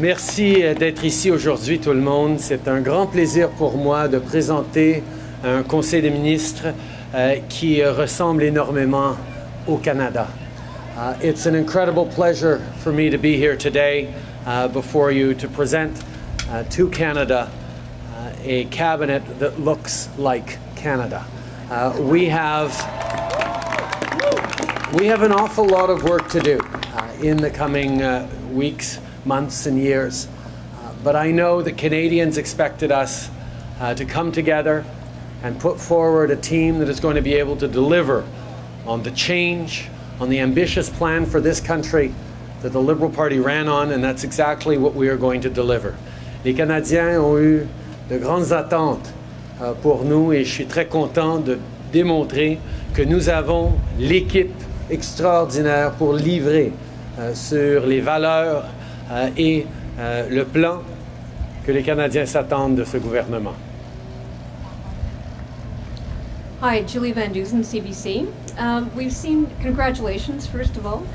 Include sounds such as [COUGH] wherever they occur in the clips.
Merci euh, d'être ici aujourd'hui tout le monde. C'est un grand plaisir pour moi de présenter un Conseil des ministres euh, qui ressemble énormément au Canada. Uh, it's an incredible pleasure for me to be here today uh, before you to present uh, to Canada uh, a cabinet that looks like Canada. Uh, we have we have an awful lot of work to do uh, in the coming weeks, months, and years. Uh, but I know that Canadians expected us uh, to come together and put forward a team that is going to be able to deliver on the change, on the ambitious plan for this country that the Liberal Party ran on, and that's exactly what we are going to deliver. Les Canadiens ont eu de grandes attentes euh, pour nous et je suis très content de démontrer que nous avons l'équipe extraordinaire pour livrer euh, sur les valeurs et le plan que les Canadiens s'attendent de ce gouvernement. Hi, Julie Van Dusen, CBC. Um, we've seen, congratulations, first of all,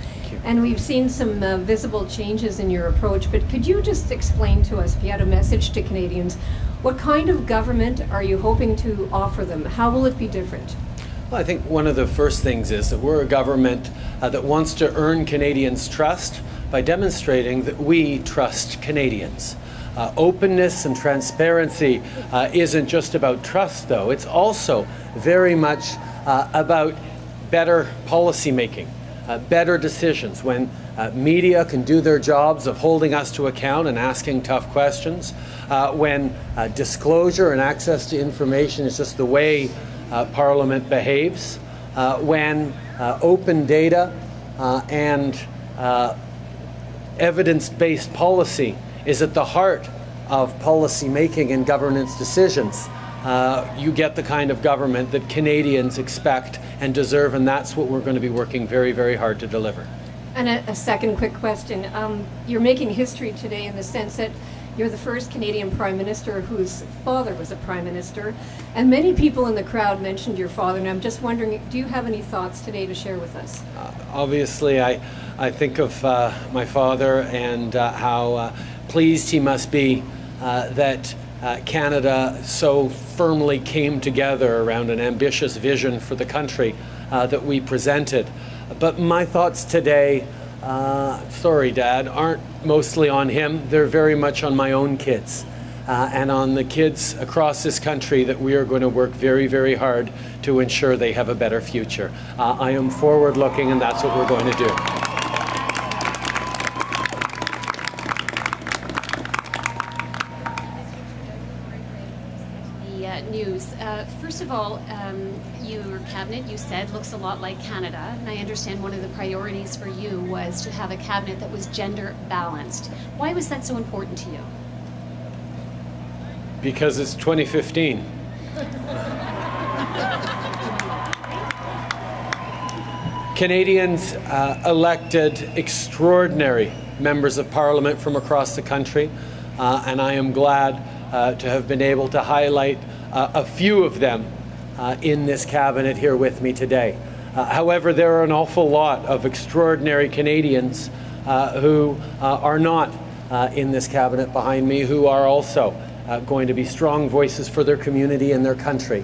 and we've seen some uh, visible changes in your approach, but could you just explain to us, if you had a message to Canadians, what kind of government are you hoping to offer them? How will it be different? Well, I think one of the first things is that we're a government uh, that wants to earn Canadians' trust by demonstrating that we trust Canadians. Uh, openness and transparency uh, isn't just about trust, though. It's also very much uh, about better policy making, uh, better decisions. When uh, media can do their jobs of holding us to account and asking tough questions, uh, when disclosure and access to information is just the way Parliament behaves, when open data and evidence based policy is at the heart of policy making and governance decisions. Uh, you get the kind of government that Canadians expect and deserve, and that's what we're going to be working very, very hard to deliver. And a, a second quick question. Um, you're making history today in the sense that you're the first Canadian Prime Minister whose father was a Prime Minister, and many people in the crowd mentioned your father, and I'm just wondering, do you have any thoughts today to share with us? Uh, obviously, I, I think of uh, my father and uh, how uh, pleased he must be uh, that uh, Canada so firmly came together around an ambitious vision for the country that we presented. But my thoughts today, sorry, Dad, aren't mostly on him. They're very much on my own kids. Uh, and on the kids across this country that we are going to work very, very hard to ensure they have a better future. Uh, I am forward looking, and that's what we're going to do. news. Uh, first of all, um, cabinet, you said, looks a lot like Canada, and I understand one of the priorities for you was to have a cabinet that was gender balanced. Why was that so important to you? Because it's 2015. Canadians uh, elected extraordinary members of parliament from across the country, uh, and I am glad uh, to have been able to highlight uh, a few of them uh, in this cabinet here with me today. Uh, however, there are an awful lot of extraordinary Canadians uh, who uh, are not uh, in this cabinet behind me, who are also going to be strong voices for their community and their country.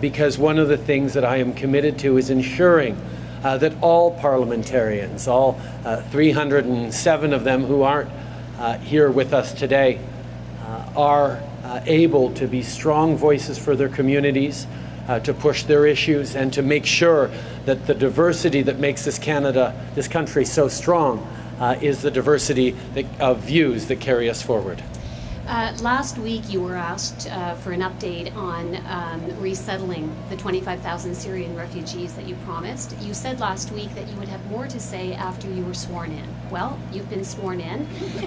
because one of the things that I am committed to is ensuring that all parliamentarians, all 307 of them who aren't here with us today, are uh, able to be strong voices for their communities, uh, to push their issues, and to make sure that the diversity that makes this Canada, this country so strong, uh, is the diversity that, of views that carry us forward. Uh, last week, you were asked uh, for an update on um, resettling the 25,000 Syrian refugees that you promised. You said last week that you would have more to say after you were sworn in. Well, you've been sworn in. [LAUGHS]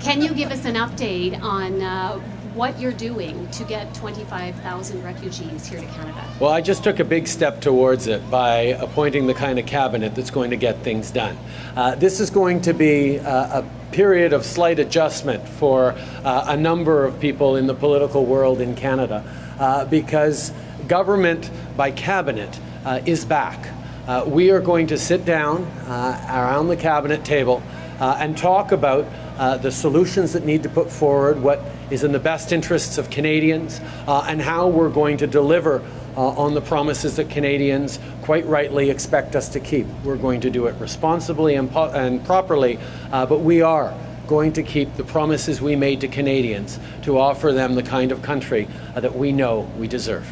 Can you give us an update on uh, what you're doing to get 25,000 refugees here to Canada? Well, I just took a big step towards it by appointing the kind of cabinet that's going to get things done. Uh, this is going to be uh, a period of slight adjustment for uh, a number of people in the political world in Canada uh, because government by cabinet uh, is back. Uh, we are going to sit down around the cabinet table and talk about uh, the solutions that need to put forward, what is in the best interests of Canadians uh, and how we're going to deliver uh, on the promises that Canadians quite rightly expect us to keep. We're going to do it responsibly and, and properly, uh, but we are going to keep the promises we made to Canadians to offer them the kind of country uh, that we know we deserve.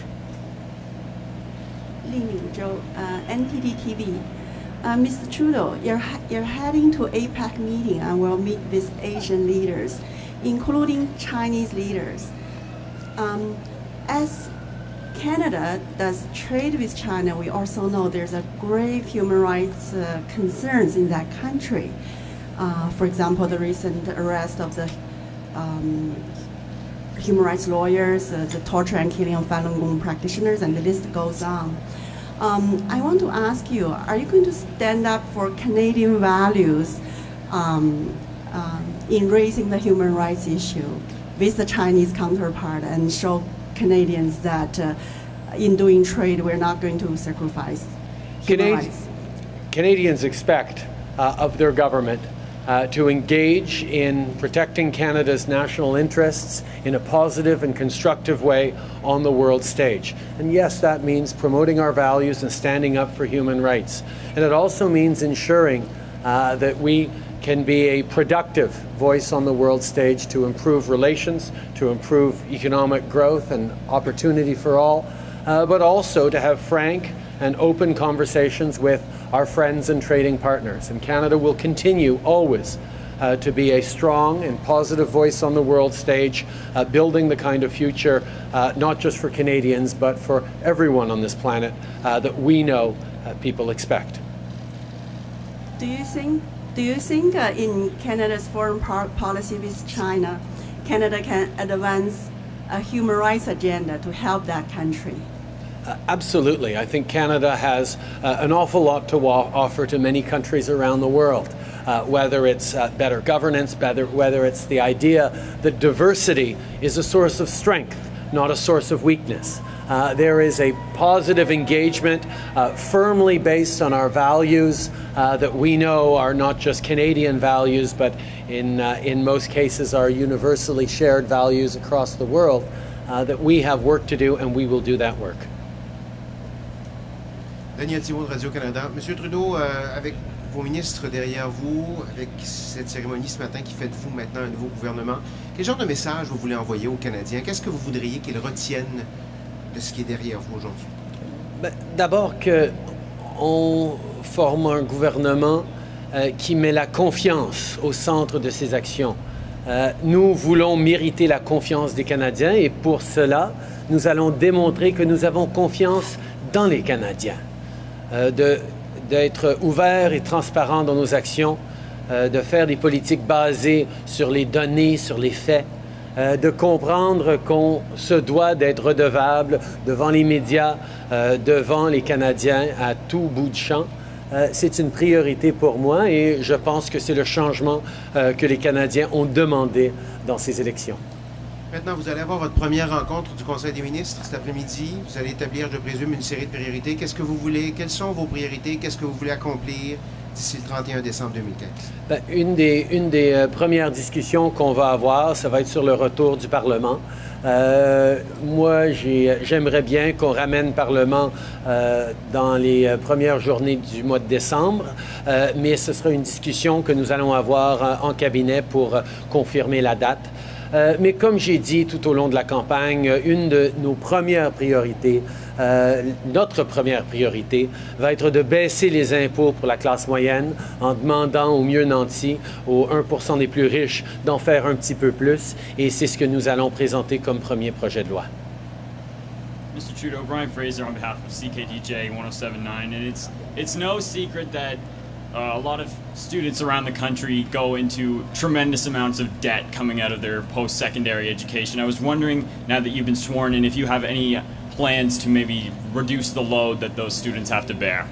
Li Mingzhou, uh, NTD TV. Uh, Mr. Trudeau, you're, you're heading to APEC meeting and will meet with Asian leaders including Chinese leaders. Um, as Canada does trade with China, we also know there's a grave human rights uh, concerns in that country. Uh, for example, the recent arrest of the um, human rights lawyers, uh, the torture and killing of Falun Gong practitioners, and the list goes on. Um, I want to ask you, are you going to stand up for Canadian values um, um, in raising the human rights issue with the Chinese counterpart and show Canadians that uh, in doing trade, we're not going to sacrifice human Canadi- rights? Canadians expect uh, of their government uh, to engage in protecting Canada's national interests in a positive and constructive way on the world stage. And yes, that means promoting our values and standing up for human rights. And it also means ensuring uh, that we can be a productive voice on the world stage to improve relations, to improve economic growth and opportunity for all, uh, but also to have frank and open conversations with our friends and trading partners. And Canada will continue always uh, to be a strong and positive voice on the world stage, uh, building the kind of future, uh, not just for Canadians, but for everyone on this planet uh, that we know uh, people expect. Do you think, do you think uh, in Canada's foreign policy with China, Canada can advance a human rights agenda to help that country? Uh, absolutely. I think Canada has uh, an awful lot to offer to many countries around the world. Uh, whether it's uh, better governance, better, whether it's the idea that diversity is a source of strength, not a source of weakness. Uh, there is a positive engagement uh, firmly based on our values uh, that we know are not just Canadian values, but in, uh, in most cases are universally shared values across the world. uh, that we have work to do, and we will do that work. Daniel Thibault de Radio-Canada. Monsieur Trudeau, euh, avec vos ministres derrière vous, avec cette cérémonie ce matin qui fait de vous maintenant un nouveau gouvernement, quel genre de message vous voulez envoyer aux Canadiens? Qu'est-ce que vous voudriez qu'ils retiennent de ce qui est derrière vous aujourd'hui? Ben, D'abord qu'on forme un gouvernement euh, qui met la confiance au centre de ses actions. Euh, nous voulons mériter la confiance des Canadiens et pour cela, nous allons démontrer que nous avons confiance dans les Canadiens. Euh, d'être ouverts et transparents dans nos actions, euh, de faire des politiques basées sur les données, sur les faits, euh, de comprendre qu'on se doit d'être redevable devant les médias, devant les Canadiens à tout bout de champ. C'est une priorité pour moi et je pense que c'est le changement que les Canadiens ont demandé dans ces élections. Maintenant, vous allez avoir votre première rencontre du Conseil des ministres cet après-midi. Vous allez établir, je présume, une série de priorités. Qu'est-ce que vous voulez? Quelles sont vos priorités? Qu'est-ce que vous voulez accomplir d'ici le 31 décembre 2015? Ben, une des, une des euh, premières discussions qu'on va avoir, ça va être sur le retour du Parlement. Euh, moi, j'ai- j'aimerais bien qu'on ramène le Parlement euh, dans les premières journées du mois de décembre, mais ce sera une discussion que nous allons avoir en cabinet pour confirmer la date. Euh, mais comme j'ai dit tout au long de la campagne, une de nos premières priorités, euh, notre première priorité, va être de baisser les impôts pour la classe moyenne en demandant aux mieux nantis, aux 1 des plus riches, d'en faire un petit peu plus. Et c'est ce que nous allons présenter comme premier projet de loi. Mr. Trudeau, Brian Fraser on behalf of CKDJ 1079, and it's no secret that uh, a lot of students around the country go into tremendous amounts of debt coming out of their post-secondary education. I was wondering, now that you've been sworn in, if you have any plans to maybe reduce the load that those students have to bear.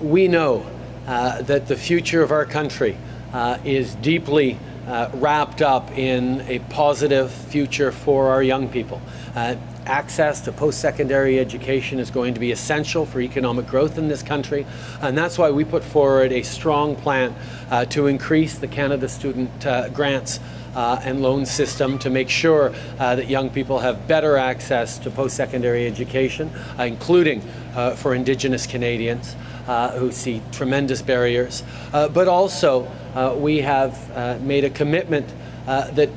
we know uh, that the future of our country uh, is deeply uh, wrapped up in a positive future for our young people. Access to post-secondary education is going to be essential for economic growth in this country, and that's why we put forward a strong plan uh, to increase the Canada Student uh, Grants uh, and loan system to make sure uh, that young people have better access to post-secondary education, uh, including uh, for Indigenous Canadians uh, who see tremendous barriers. Uh, but also, we have made a commitment that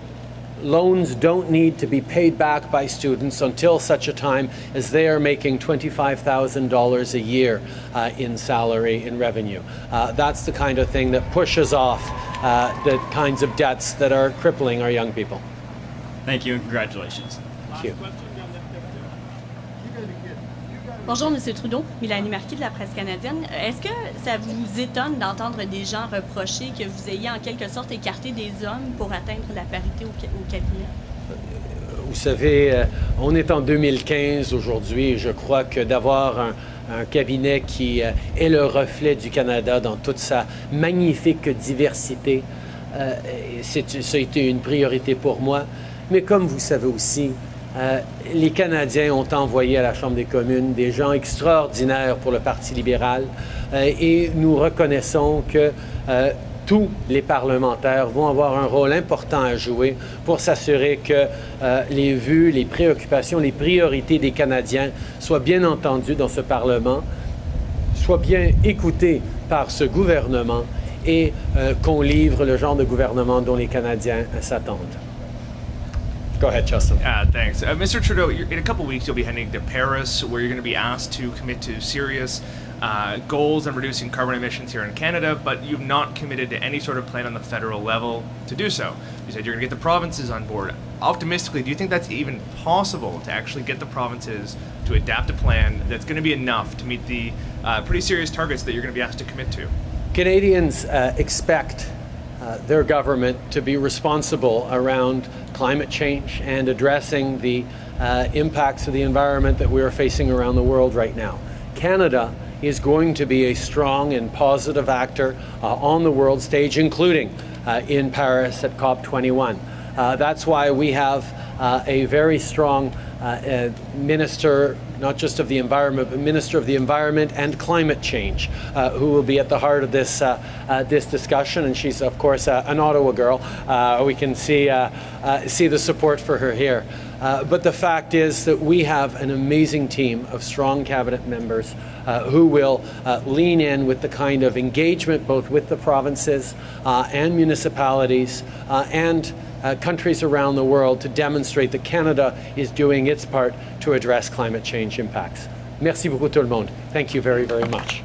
loans don't need to be paid back by students until such a time as they are making $25,000 a year uh, in salary in revenue. Uh, that's the kind of thing that pushes off uh, the kinds of debts that are crippling our young people. Thank you and congratulations. Thank you. Bonjour, M. Trudeau. Mélanie Marquis de la presse canadienne. Est-ce que ça vous étonne d'entendre des gens reprocher que vous ayez en quelque sorte écarté des hommes pour atteindre la parité au, cabinet? Vous savez, euh, on est en 2015 aujourd'hui je crois que d'avoir un, cabinet qui euh, est le reflet du Canada dans toute sa magnifique diversité, euh, ça a été une priorité pour moi. Mais comme vous savez aussi, euh, les Canadiens ont envoyé à la Chambre des communes des gens extraordinaires pour le Parti libéral euh, et nous reconnaissons que euh, tous les parlementaires vont avoir un rôle important à jouer pour s'assurer que les vues, les préoccupations, les priorités des Canadiens soient bien entendues dans ce Parlement, soient bien écoutées par ce gouvernement et qu'on livre le genre de gouvernement dont les Canadiens s'attendent. Go ahead, Justin. Uh, thanks. Uh, Mr. Trudeau, in a couple weeks you'll be heading to Paris where you're going to be asked to commit to serious uh, goals on reducing carbon emissions here in Canada, but you've not committed to any sort of plan on the federal level to do so. You said you're going to get the provinces on board. Optimistically, do you think that's even possible to actually get the provinces to adapt a plan that's going to be enough to meet the uh, pretty serious targets that you're going to be asked to commit to? Canadians uh, expect uh, their government to be responsible around climate change and addressing the uh, impacts of the environment that we are facing around the world right now. Canada is going to be a strong and positive actor uh, on the world stage, including uh, in Paris at COP21. Uh, that's why we have uh, a very strong uh, minister, not just of the environment, but minister of the environment and climate change, uh, who will be at the heart of this uh, uh this discussion. And she's, of course, uh, an Ottawa girl. Uh, we can see see the support for her here. but the fact is that we have an amazing team of strong cabinet members who will lean in with the kind of engagement both with the provinces and municipalities and uh, countries around the world to demonstrate that Canada is doing its part to address climate change impacts. Merci beaucoup tout le monde. Thank you very, very much.